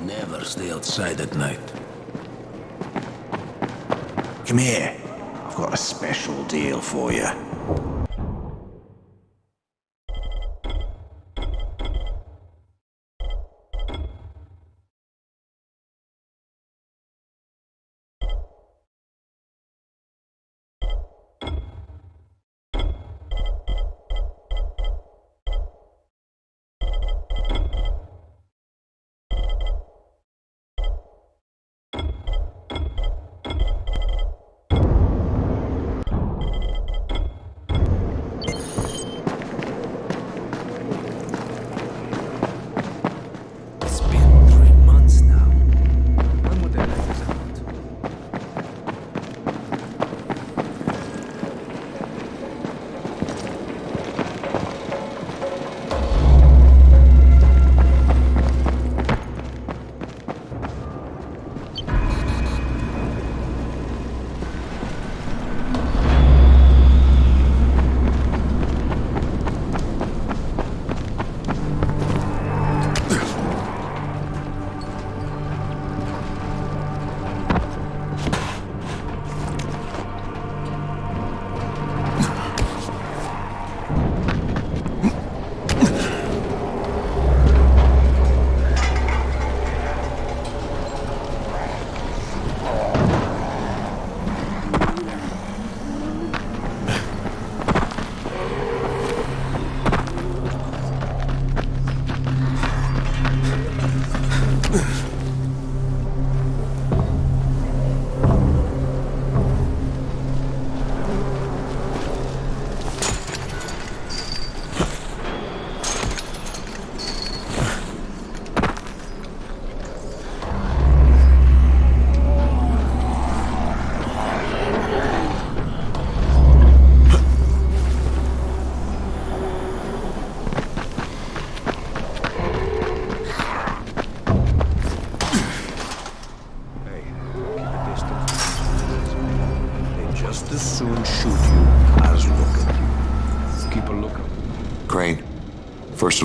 Never stay outside at night. Come here. I've got a special deal for you.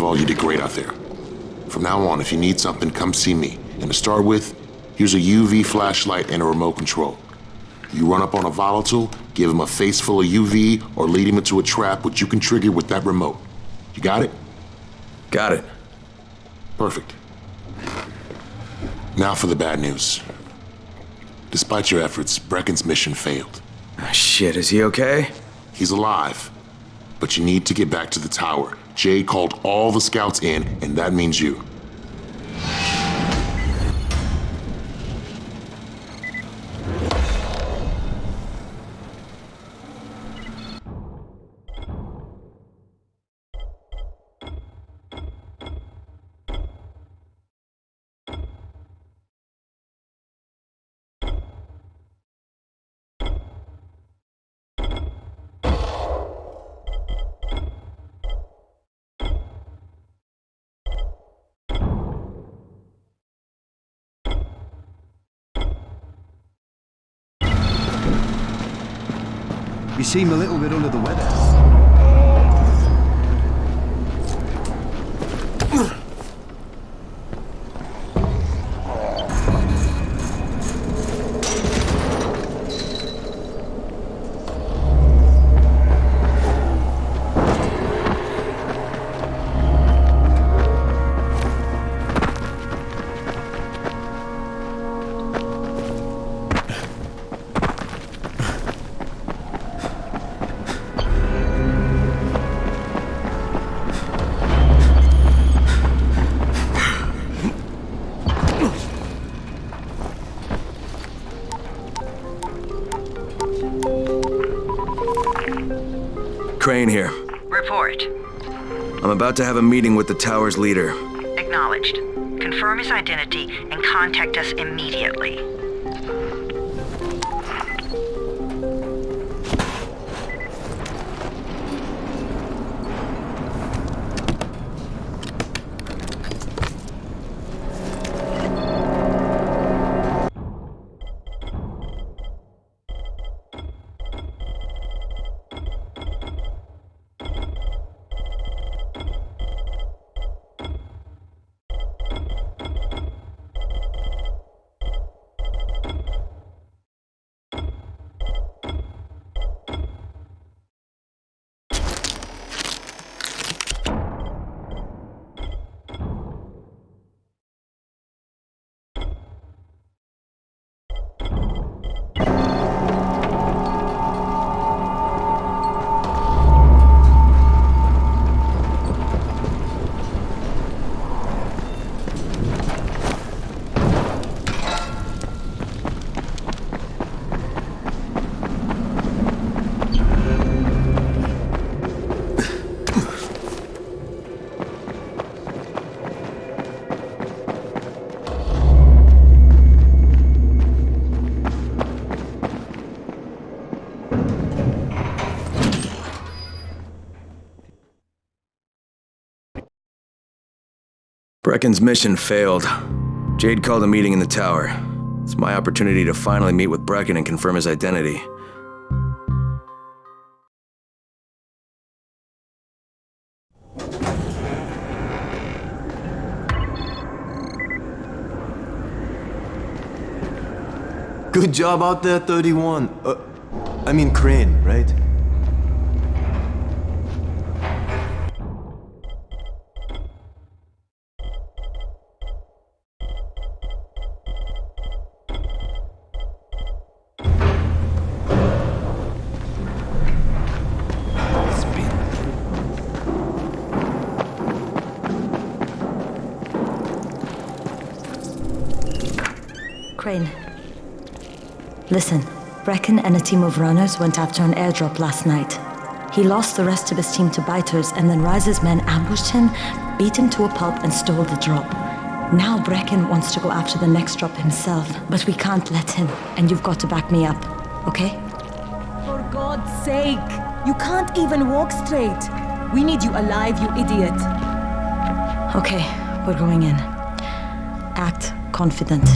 Of all, you did great out there. From now on, if you need something, come see me. And to start with, here's a UV flashlight and a remote control. You run up on a volatile, give him a face full of UV, or lead him into a trap which you can trigger with that remote. You got it? Got it. Perfect. Now for the bad news. Despite your efforts, Brecken's mission failed. Ah, shit, is he okay? He's alive, but you need to get back to the tower. Jay called all the scouts in, and that means you. You seem a little bit under the weather. Crane here. Report. I'm about to have a meeting with the tower's leader. Acknowledged. Confirm his identity and contact us immediately. Brecken's mission failed. Jade called a meeting in the tower. It's my opportunity to finally meet with Brecken and confirm his identity. Good job out there, 31. Uh, I mean Crane, right? Listen, Brecken and a team of runners went after an airdrop last night. He lost the rest of his team to biters, and then Rais's men ambushed him, beat him to a pulp, and stole the drop. Now Brecken wants to go after the next drop himself, but we can't let him, and you've got to back me up, okay? For God's sake! You can't even walk straight! We need you alive, you idiot! Okay, we're going in. Act confident.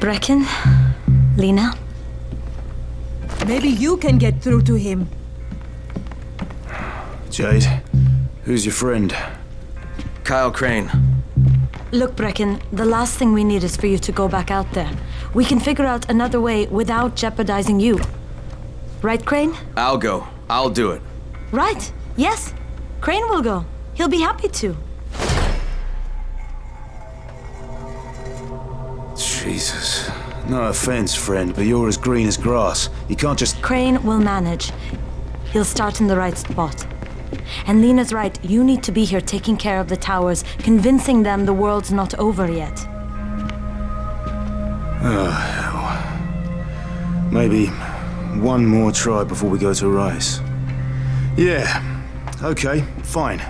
Brecken, Lena, Maybe you can get through to him. Jade, who's your friend? Kyle Crane. Look, Brecken, the last thing we need is for you to go back out there. We can figure out another way without jeopardizing you. Right, Crane? I'll go. I'll do it. Right. Yes. Crane will go. He'll be happy to. No offense, friend, but you're as green as grass. You can't just. Crane will manage. He'll start in the right spot. And Lena's right, you need to be here taking care of the towers, convincing them the world's not over yet. Oh, Maybe one more try before we go to Rais. Yeah, okay, fine.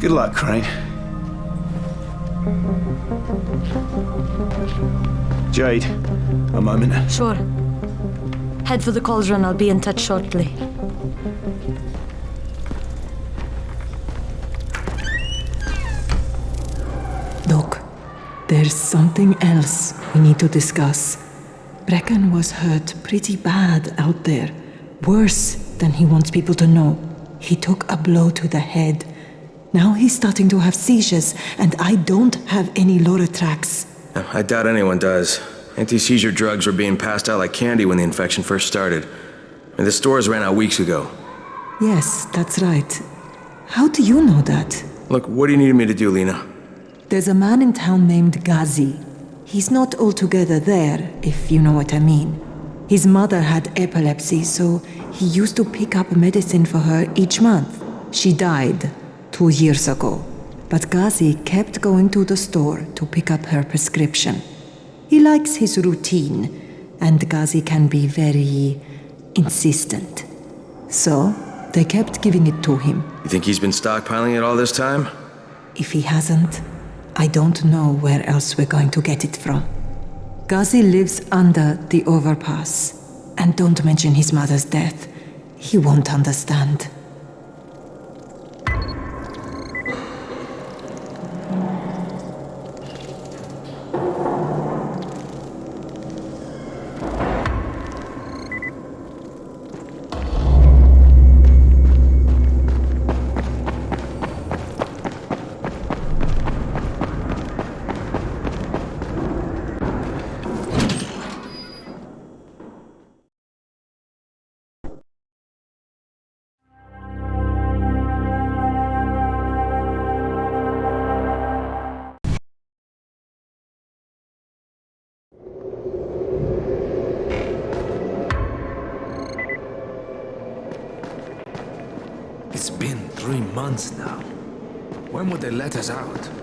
Good luck, Crane. Jade, a moment. Sure. Head for the cauldron, I'll be in touch shortly. Look, there's something else we need to discuss. Brecken was hurt pretty bad out there. Worse than he wants people to know. He took a blow to the head. Now he's starting to have seizures, and I don't have any Loratrax. I doubt anyone does. Anti-seizure drugs were being passed out like candy when the infection first started. And the stores ran out weeks ago. Yes, that's right. How do you know that? Look, what do you need me to do, Lena? There's a man in town named Ghazi. He's not altogether there, if you know what I mean. His mother had epilepsy, so he used to pick up medicine for her each month. She died two years ago, but Ghazi kept going to the store to pick up her prescription. He likes his routine, and Ghazi can be very insistent. So, they kept giving it to him. You think he's been stockpiling it all this time? If he hasn't, I don't know where else we're going to get it from. Ghazi lives under the overpass. And don't mention his mother's death. He won't understand. Months now. When would they let us out?